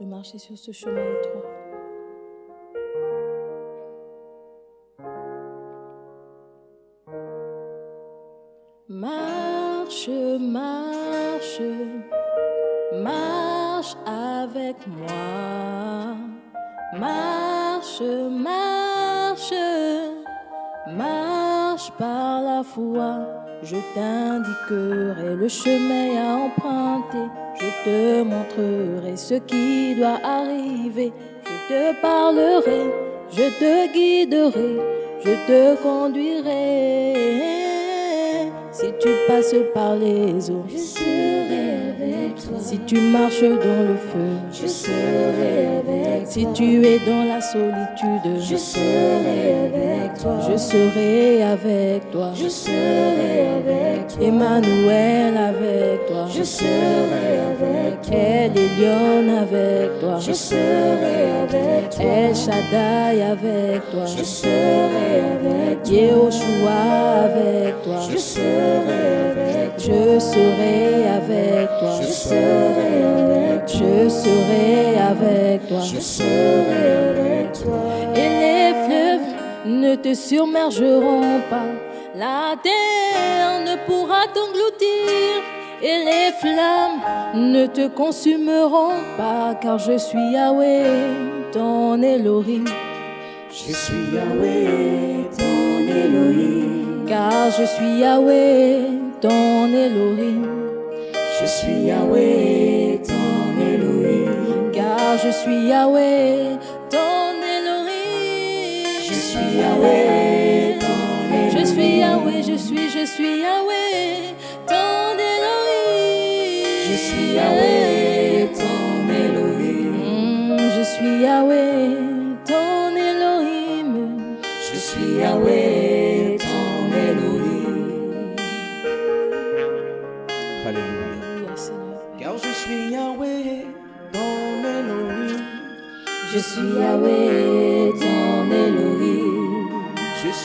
de marcher sur ce chemin étroit. Marche, marche, marche avec moi. Marche, marche, marche par la foi. Je t'indiquerai le chemin à emprunter. Je te montrerai ce qui doit arriver. Je te parlerai, je te guiderai, je te conduirai. Si tu passes par les eaux, je serai avec toi. Si tu marches dans le feu, je serai avec toi. Si tu es dans la solitude, je serai avec toi. Je serai avec toi. Je serai avec toi. Emmanuel avec toi. Je serai avec toi. El Elyon avec toi. Je serai avec toi. El Shaddai avec toi. Je serai avec toi. Yehoshua avec toi. Je serai avec toi. Je serai avec toi. Je serai avec toi. Je serai avec toi. Je serai avec toi. Et les fleuves ne te submergeront pas. La terre ne pourra t'engloutir. Et les flammes ne te consumeront pas. Car je suis Yahweh, ton Elohim. Je suis Yahweh, ton Elohim. Car je suis Yahweh, ton Elohim. Je suis Yahweh, ton Elohim. Car je suis Yahweh, ton Elohim. Je suis Yahweh, ton Elohim. Je suis Yahweh, je suis, je suis Yahweh,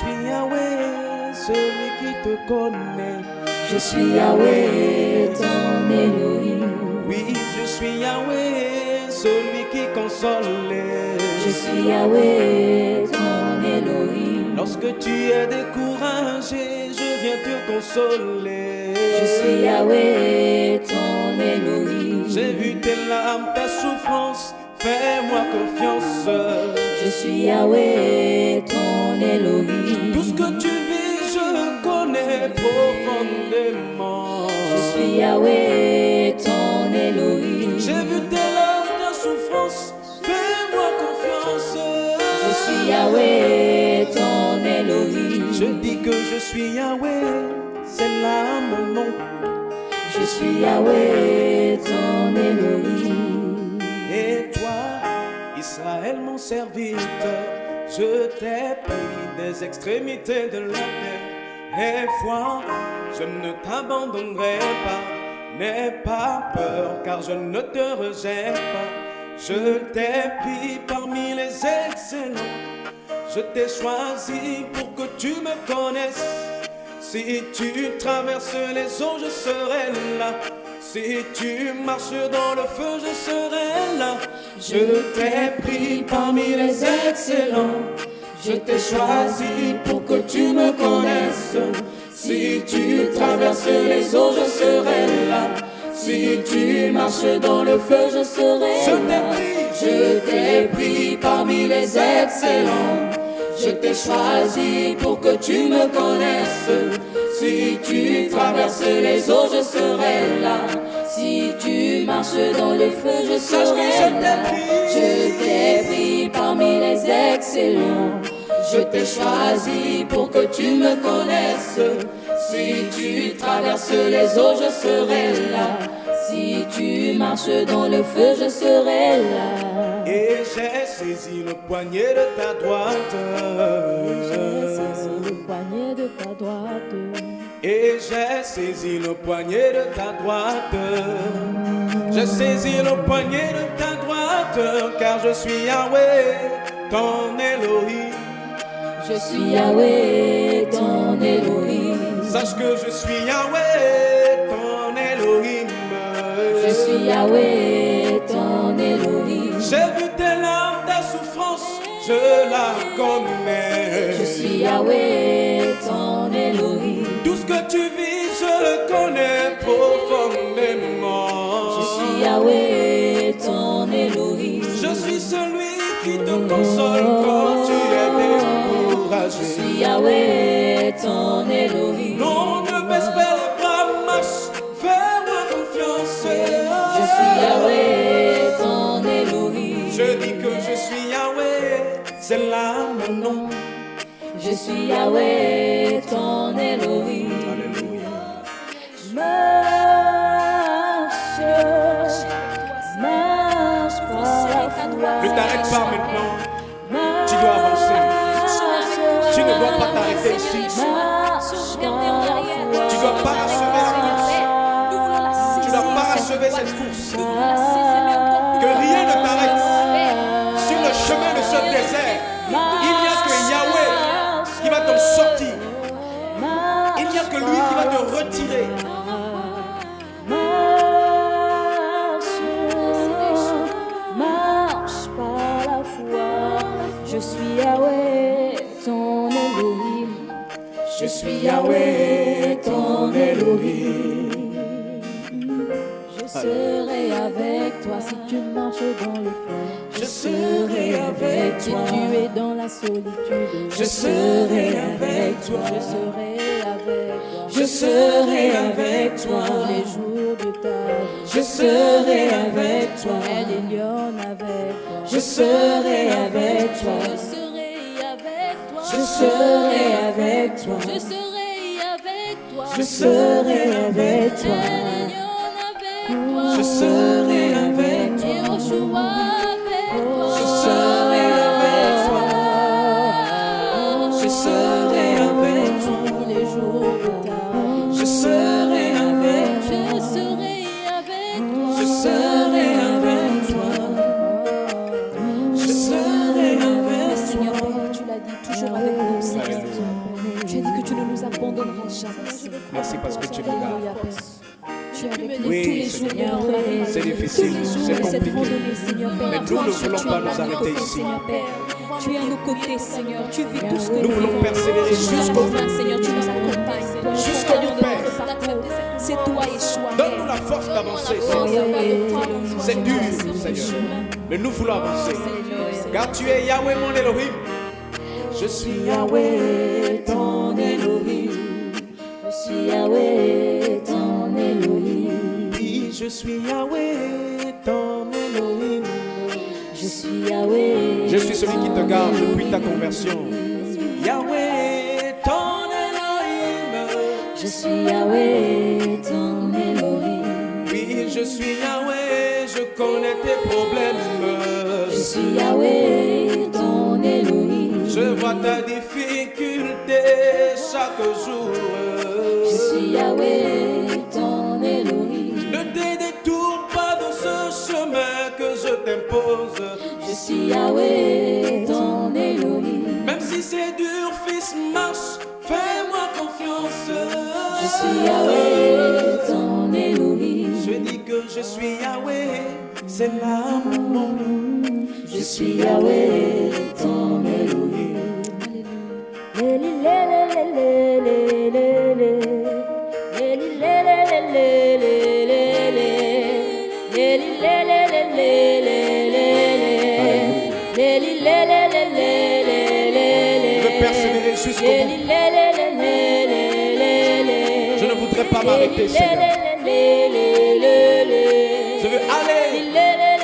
suis Yahweh, celui qui te connaît. Je suis Yahweh, ton Elohim. Oui, je suis Yahweh, celui qui console. Je suis Yahweh, ton Elohim. Lorsque tu es découragé, je viens te consoler. Je suis Yahweh, ton Elohim. J'ai vu tes larmes, ta souffrance, fais-moi confiance. Je suis Yahweh, ton Elohim. Tout ce que tu vis, je connais profondément. Je suis Yahweh, ton Elohim. J'ai vu tes larmes, ta souffrance, fais-moi confiance. Je suis Yahweh, ton Elohim. Je dis que je suis Yahweh, c'est là mon nom. Je suis Yahweh, ton Elohim. Et toi, Israël, mon serviteur, je t'ai pris des extrémités de la terre. Et foi, je ne t'abandonnerai pas. N'aie pas peur, car je ne te rejette pas. Je t'ai pris parmi les excellents. Je t'ai choisi pour que tu me connaisses. Si tu traverses les eaux, je serai là. Si tu marches dans le feu, je serai là. Je t'ai pris parmi les excellents. Je t'ai choisi pour que tu me connaisses. Si tu traverses les eaux, je serai là. Si tu marches dans le feu, je serai Je là. Je t'ai pris parmi les excellents. Je t'ai choisi pour que tu me connaisses. Si tu traverses les eaux, je serai là. Si tu marches dans le feu, je serai là. pris. Je t'ai pris parmi les excellents. Je t'ai choisi pour que tu me connaisses. Si tu traverses les eaux, je serai là. Si tu marches dans le feu, je serai là. Et j'ai saisi le poignet de ta droite. J'ai saisi le poignet de ta droite. Et j'ai saisi le poignet de ta droite. J'ai saisi le poignet de ta droite, car je suis Yahweh, ton Elohim. Je suis Yahweh, ton Elohim. Sache que je suis Yahweh, ton Elohim. Je suis Yahweh, ton Elohim. J'ai vu tes larmes, ta souffrance, je la connais. Je suis Yahweh, Je suis Yahweh, ton Elohim. Alléluia. Marche, marche par la foi. Ne t'arrête pas maintenant. Tu dois avancer. Tu ne dois pas t'arrêter ici. Tu dois pas achever la course. Tu dois pas achever cette course. Que rien ne t'arrête. Sur le chemin de ce désert, qui va te retirer. Marche, marche par la foi. Je suis Yahweh, ton Elohim. Je suis Yahweh, ton Elohim. Je serai avec toi si tu marches dans le feu. Je serai avec Si toi. tu es dans la solitude, Je serai avec toi. Je serai avec toi. Je serai avec toi. Les jours de ta vie. Je serai avec toi. Elle est avec toi. Je serai avec toi. Je serai avec toi. Je serai avec toi. Je serai avec toi. Je serai avec toi. Elle est lionne avec toi. Je serai avec toi. Et arrêter ici. Tu es à nos côtés, Seigneur. Tu vis tout ce que Nous voulons persévérer jusqu'au bout. Seigneur, tu nous accompagnes. Jusqu'au bout, Père. C'est toi, Yeshua, Donne-nous la force d'avancer, Seigneur. C'est dur, Seigneur. Mais nous voulons avancer. Car tu es Yahweh, mon Elohim. Je suis Yahweh, ton Elohim. Je suis Yahweh, ton Elohim. Oui, je suis Yahweh, suis Yahweh. Je suis celui qui te garde depuis ta conversion. Yahweh, ton Elohim. Je suis Yahweh, ton Elohim. Oui, je suis Yahweh, je connais tes problèmes. Je suis Yahweh, ton Elohim. Je vois ta difficulté chaque jour. Je suis Yahweh, je suis Yahweh, ton Elohim. Même si c'est dur, fils, marche, fais-moi confiance. Je suis Yahweh, ton Elohim. Je dis que je suis Yahweh, c'est là mon nom. Je suis Yahweh, ton Elohim. Je ne voudrais pas m'arrêter, Seigneur. Je veux aller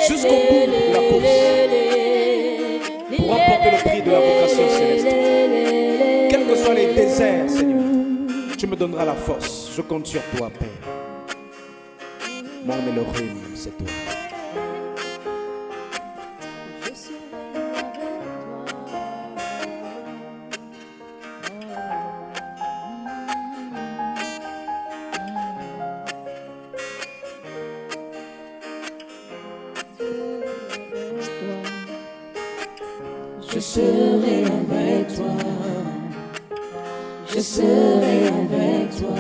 jusqu'au bout de la course pour remporter le prix de la vocation céleste. Quels que soient les déserts, Seigneur, tu me donneras la force. Je compte sur toi, Père. Mon Elohim, c'est toi. Je serai avec toi. Je serai avec toi.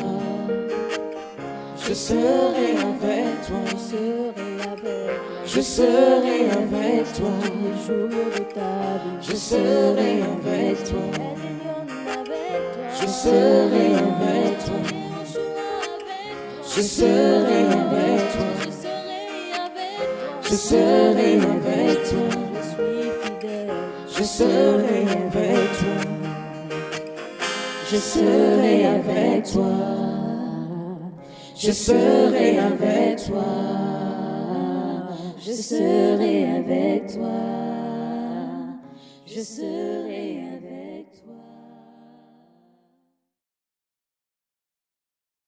Je serai avec toi. Je serai avec Je serai avec toi. les jours de ta vie. Je serai avec toi. Je serai avec toi. Je serai avec toi. Je serai avec toi. Je serai avec toi. Je serai avec toi. Je serai avec toi. Je serai avec toi. Je serai avec toi.